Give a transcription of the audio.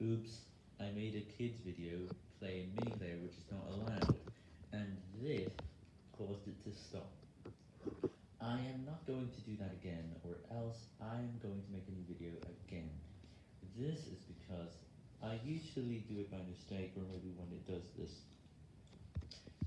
Oops, I made a kids video play playing Miniplayer which is not allowed, and this caused it to stop. I am not going to do that again, or else I am going to make a new video again. This is because I usually do it by mistake, or maybe